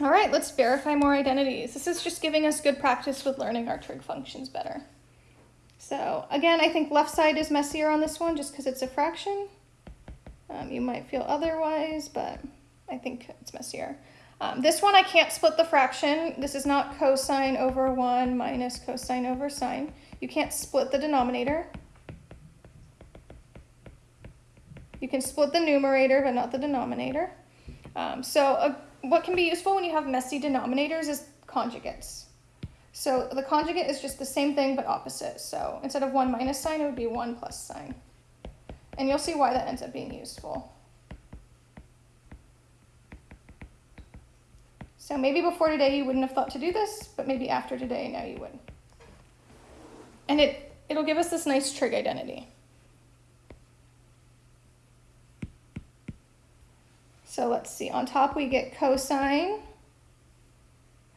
All right, let's verify more identities. This is just giving us good practice with learning our trig functions better. So again, I think left side is messier on this one just because it's a fraction. Um, you might feel otherwise, but I think it's messier. Um, this one I can't split the fraction. This is not cosine over 1 minus cosine over sine. You can't split the denominator. You can split the numerator, but not the denominator. Um, so uh, what can be useful when you have messy denominators is conjugates. So the conjugate is just the same thing, but opposite. So instead of 1 minus sine, it would be 1 plus sine. And you'll see why that ends up being useful. So maybe before today you wouldn't have thought to do this, but maybe after today now you would. And it, it'll give us this nice trig identity. So let's see, on top we get cosine.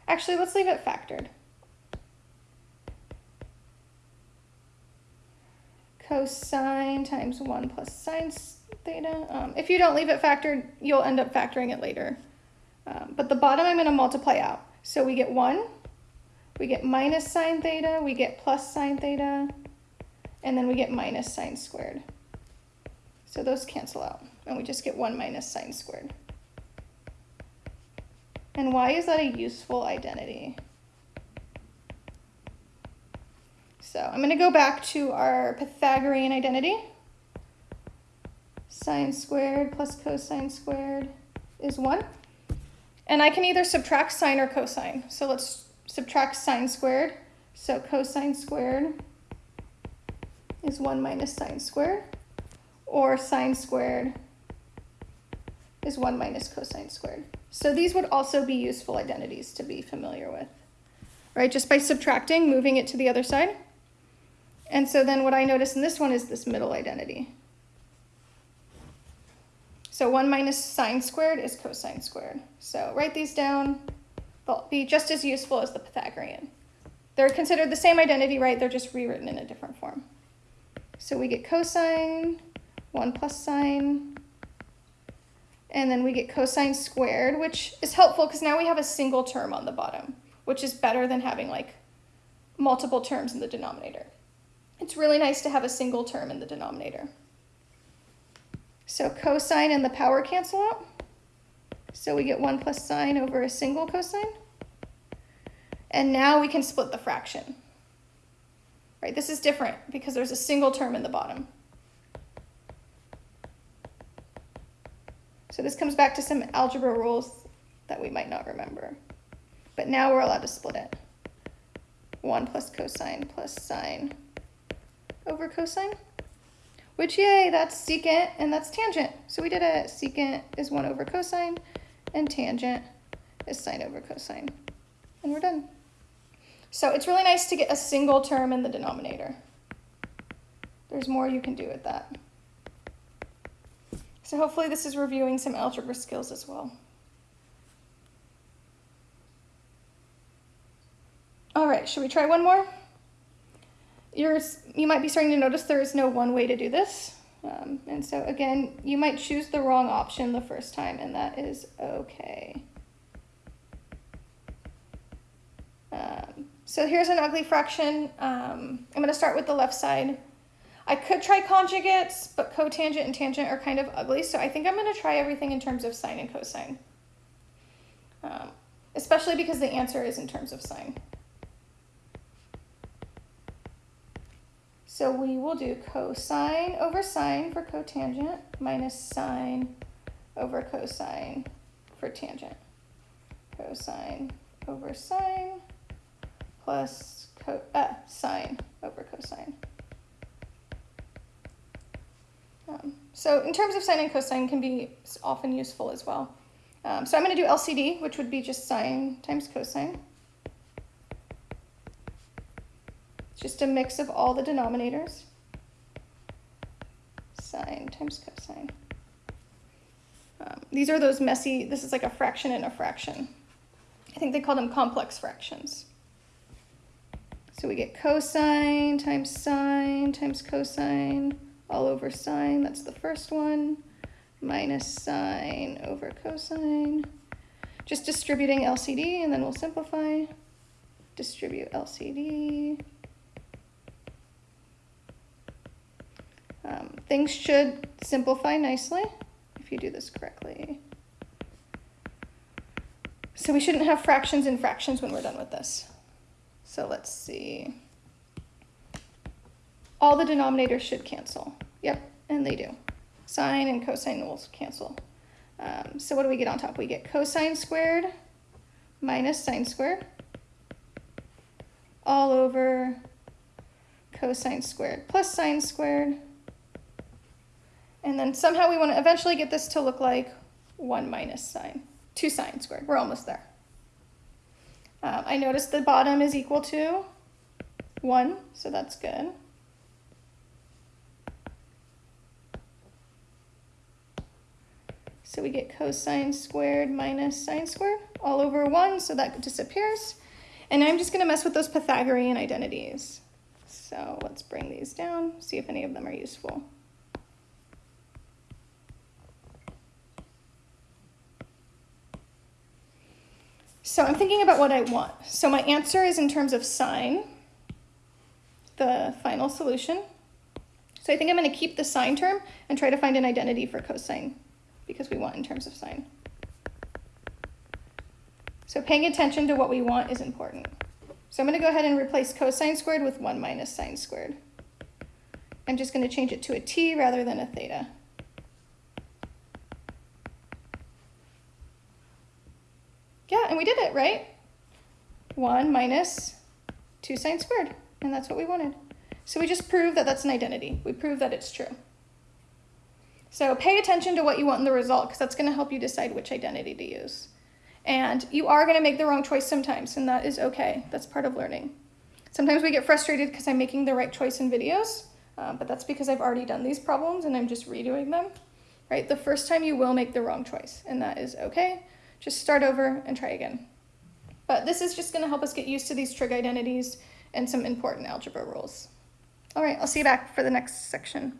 Actually, let's leave it factored. Cosine times 1 plus sine theta. Um, if you don't leave it factored, you'll end up factoring it later. Um, but the bottom I'm going to multiply out. So we get 1, we get minus sine theta, we get plus sine theta, and then we get minus sine squared. So those cancel out, and we just get 1 minus sine squared. And why is that a useful identity? So I'm going to go back to our Pythagorean identity. Sine squared plus cosine squared is 1. And I can either subtract sine or cosine. So let's subtract sine squared. So cosine squared is 1 minus sine squared. Or sine squared is 1 minus cosine squared. So these would also be useful identities to be familiar with. Right, just by subtracting, moving it to the other side. And so then what I notice in this one is this middle identity. So 1 minus sine squared is cosine squared. So write these down. They'll be just as useful as the Pythagorean. They're considered the same identity, right? They're just rewritten in a different form. So we get cosine, 1 plus sine, and then we get cosine squared, which is helpful because now we have a single term on the bottom, which is better than having like multiple terms in the denominator. It's really nice to have a single term in the denominator. So cosine and the power cancel out. So we get 1 plus sine over a single cosine. And now we can split the fraction. Right, this is different because there's a single term in the bottom. So this comes back to some algebra rules that we might not remember. But now we're allowed to split it. 1 plus cosine plus sine over cosine, which yay, that's secant and that's tangent. So we did a secant is 1 over cosine and tangent is sine over cosine. And we're done. So it's really nice to get a single term in the denominator. There's more you can do with that. So hopefully this is reviewing some algebra skills as well. All right, should we try one more? You're, you might be starting to notice there is no one way to do this. Um, and so again, you might choose the wrong option the first time and that is okay. Um, so here's an ugly fraction. Um, I'm gonna start with the left side. I could try conjugates, but cotangent and tangent are kind of ugly. So I think I'm gonna try everything in terms of sine and cosine. Um, especially because the answer is in terms of sine. So we will do cosine over sine for cotangent minus sine over cosine for tangent. Cosine over sine plus co uh, sine over cosine. Um, so in terms of sine and cosine can be often useful as well. Um, so I'm going to do LCD, which would be just sine times cosine. just a mix of all the denominators. Sine times cosine. Um, these are those messy, this is like a fraction and a fraction. I think they call them complex fractions. So we get cosine times sine times cosine all over sine, that's the first one, minus sine over cosine. just distributing LCD and then we'll simplify. Distribute LCD. Um, things should simplify nicely if you do this correctly. So we shouldn't have fractions and fractions when we're done with this. So let's see. All the denominators should cancel. Yep, and they do. Sine and cosine will cancel. Um, so what do we get on top? We get cosine squared minus sine squared all over cosine squared plus sine squared. And then somehow we want to eventually get this to look like 1 minus sine, 2 sine squared. We're almost there. Um, I notice the bottom is equal to 1, so that's good. So we get cosine squared minus sine squared all over 1, so that disappears. And I'm just going to mess with those Pythagorean identities. So let's bring these down, see if any of them are useful. So I'm thinking about what I want. So my answer is in terms of sine, the final solution. So I think I'm going to keep the sine term and try to find an identity for cosine because we want in terms of sine. So paying attention to what we want is important. So I'm going to go ahead and replace cosine squared with 1 minus sine squared. I'm just going to change it to a t rather than a theta. Yeah, and we did it, right? 1 minus 2 sine squared, and that's what we wanted. So we just proved that that's an identity. We proved that it's true. So pay attention to what you want in the result because that's going to help you decide which identity to use. And you are going to make the wrong choice sometimes, and that is okay. That's part of learning. Sometimes we get frustrated because I'm making the right choice in videos, uh, but that's because I've already done these problems and I'm just redoing them. Right? The first time you will make the wrong choice, and that is okay. Just start over and try again. But this is just going to help us get used to these trig identities and some important algebra rules. All right, I'll see you back for the next section.